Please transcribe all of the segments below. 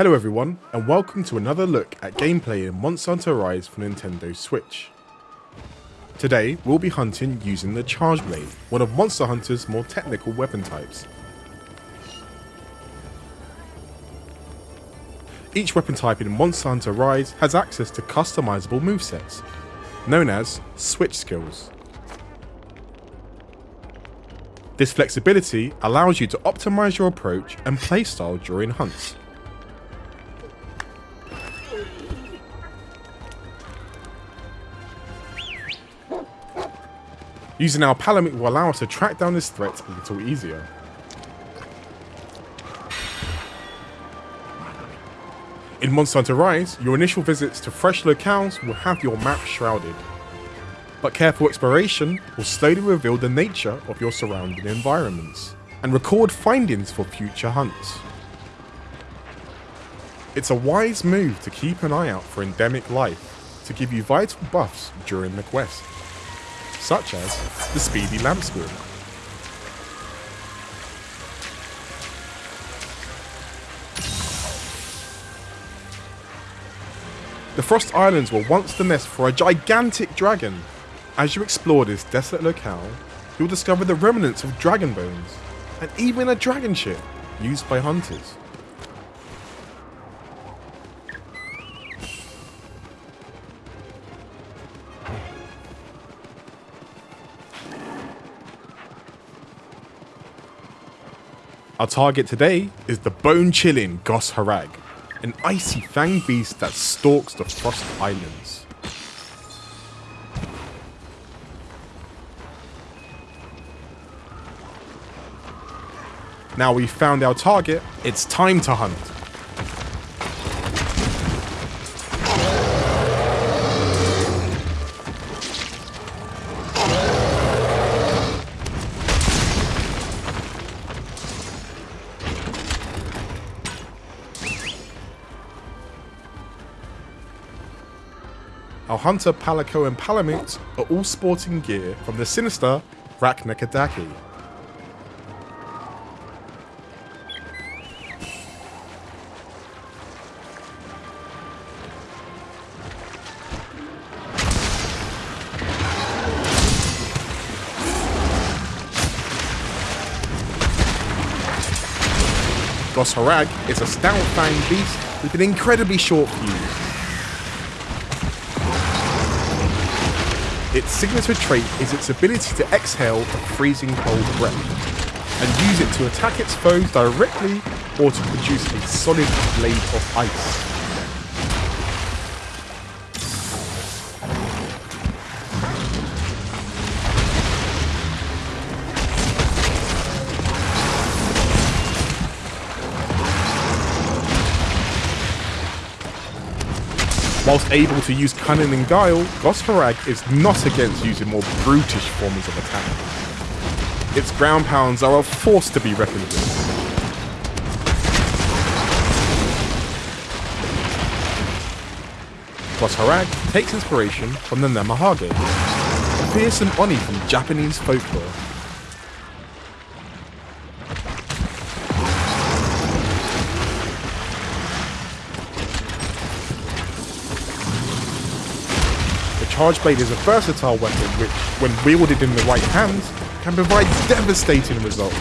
Hello everyone, and welcome to another look at gameplay in Monster Hunter Rise for Nintendo Switch. Today, we'll be hunting using the Charge Blade, one of Monster Hunter's more technical weapon types. Each weapon type in Monster Hunter Rise has access to customizable movesets, known as Switch Skills. This flexibility allows you to optimize your approach and playstyle during hunts. Using our Palamute will allow us to track down this threat a little easier. In Monster Hunter Rise, your initial visits to fresh locales will have your map shrouded. But careful exploration will slowly reveal the nature of your surrounding environments and record findings for future hunts. It's a wise move to keep an eye out for endemic life to give you vital buffs during the quest such as the Speedy Lamp Squirrel. The Frost Islands were once the nest for a gigantic dragon. As you explore this desolate locale, you'll discover the remnants of dragon bones, and even a dragon ship used by hunters. Our target today is the bone-chilling Goss Harag, an icy fang beast that stalks the Frost Islands. Now we've found our target, it's time to hunt. Our hunter Palico and Palamute are all sporting gear from the sinister Rakna-Kadaki. Goss Harag is a stout-fanged beast with an incredibly short fuse. Its signature trait is its ability to exhale a freezing cold breath and use it to attack its foes directly or to produce a solid blade of ice. Whilst able to use cunning and guile, Goss Harag is not against using more brutish forms of attack. Its ground pounds are a force to be reckoned with. Goss Harag takes inspiration from the Namahage, a fearsome Oni from Japanese folklore. Charge Blade is a versatile weapon which, when wielded in the right hands, can provide devastating results.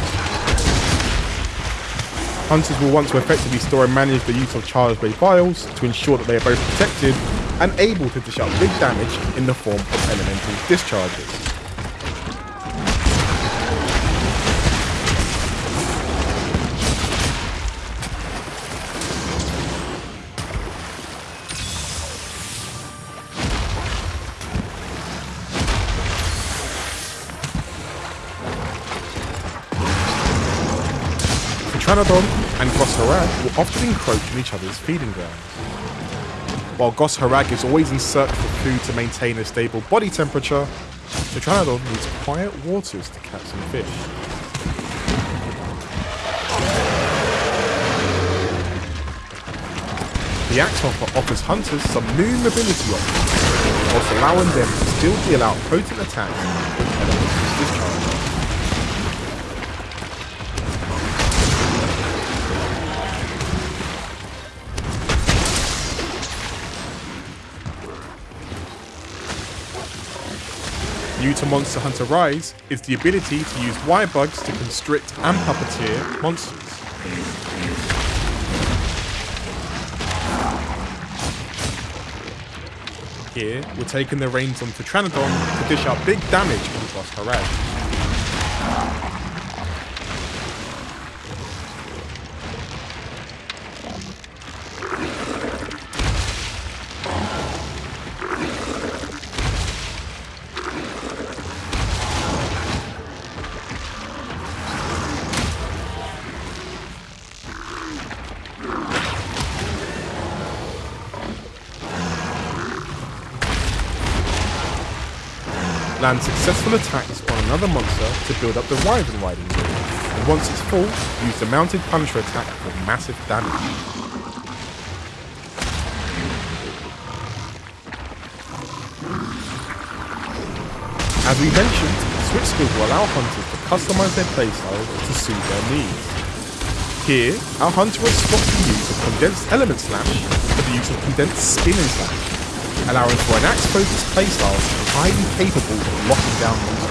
Hunters will want to effectively store and manage the use of Charge Blade vials to ensure that they are both protected and able to dish out big damage in the form of elemental discharges. Tetranadon and Goss Harag will often encroach on each other's feeding grounds. While Goss Harag is always in search for food to maintain a stable body temperature, the Tetranadon needs quiet waters to catch some fish. The Axe offers hunters some new mobility options, whilst allowing them to still deal out potent attacks New to Monster Hunter Rise is the ability to use wire bugs to constrict and puppeteer monsters. Here, we're taking the reins on Tetranadon to dish out big damage on Goss Harag. Land successful attacks on another monster to build up the Wyvern Riding Wheel, and once it's full, use the Mounted Punisher attack for massive damage. As we mentioned, Switch Skills will allow hunters to customize their playstyle to suit their needs. Here, our hunter has swapped the use of Condensed Element Slash for the use of Condensed Spin Slash, allowing for an axe-focused playstyle highly capable of locking down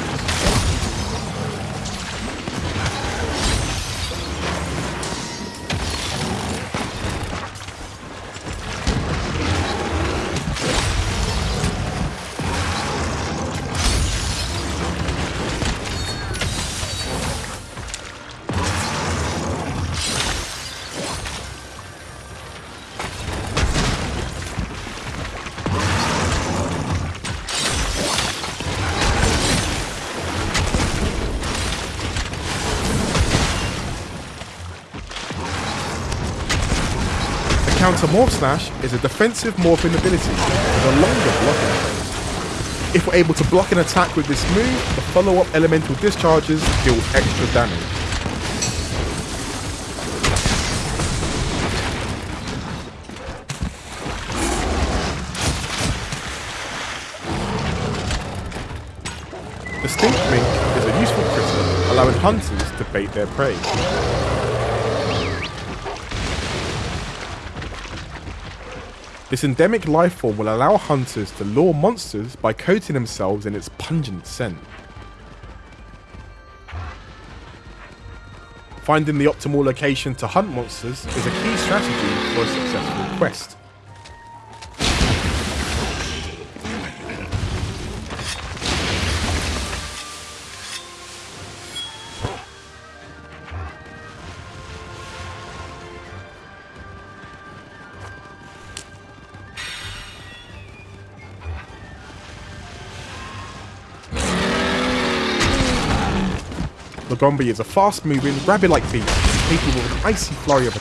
counter Morph Slash is a defensive morphing ability with a longer blocking phase. If we're able to block an attack with this move, the follow-up elemental discharges deal extra damage. The Stink Mink is a useful critter, allowing hunters to bait their prey. This endemic life form will allow hunters to lure monsters by coating themselves in its pungent scent. Finding the optimal location to hunt monsters is a key strategy for a successful quest. Lagombi is a fast-moving, rabbit-like beast capable of an icy flurry of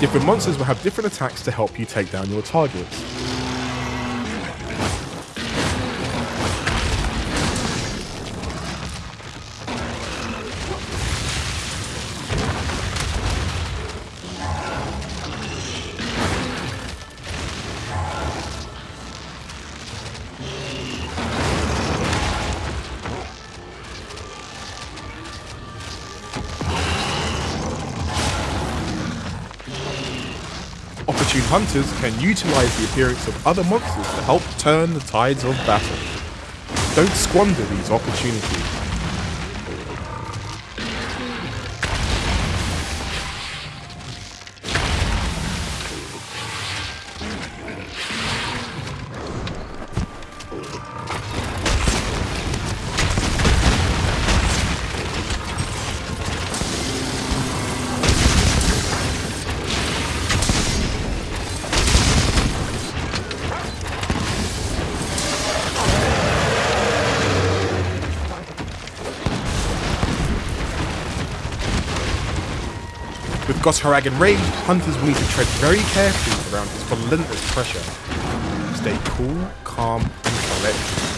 Different monsters will have different attacks to help you take down your targets. Hunters can utilize the appearance of other monsters to help turn the tides of battle. Don't squander these opportunities. Goss Harag enraged, hunters will need to tread very carefully around his relentless pressure. Stay cool, calm, and collected.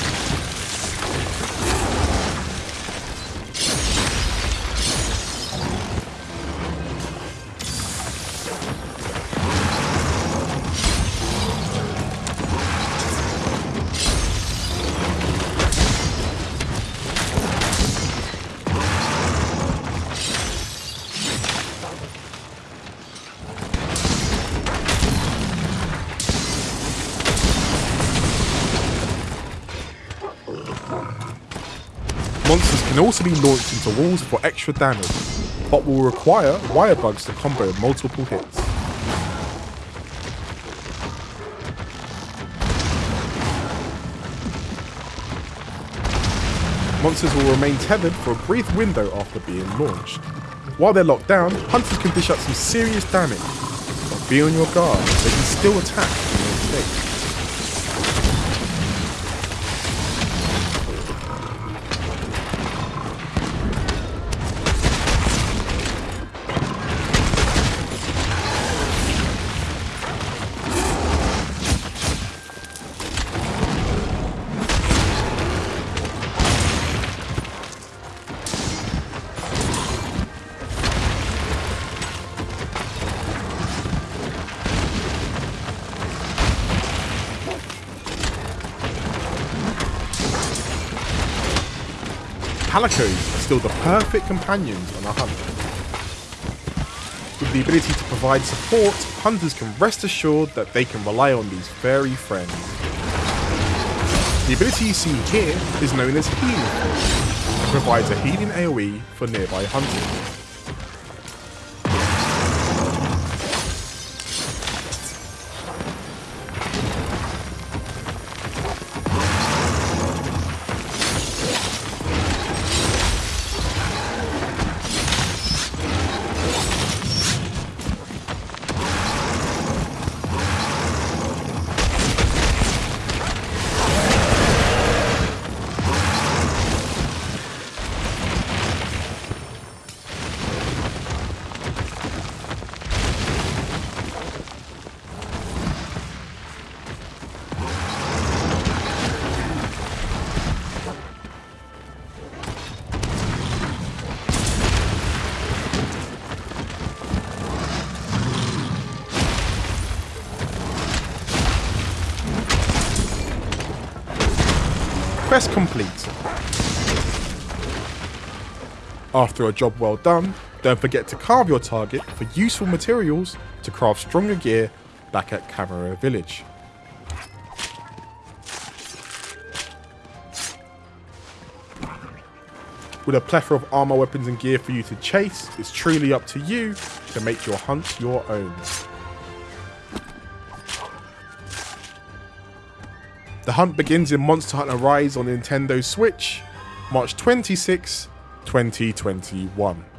Monsters can also be launched into walls for extra damage, but will require wire bugs to combo multiple hits. Monsters will remain tethered for a brief window after being launched. While they're locked down, hunters can dish out some serious damage, but be on your guard, they can still attack in their state. Palicos are still the perfect companions on a hunt. With the ability to provide support, hunters can rest assured that they can rely on these furry friends. The ability you see here is known as Healing and provides a healing AoE for nearby hunters. Quest complete. After a job well done, don't forget to carve your target for useful materials to craft stronger gear back at Kamura Village. With a plethora of armor, weapons and gear for you to chase, it's truly up to you to make your hunt your own. The hunt begins in Monster Hunter Rise on Nintendo Switch, March 26, 2021.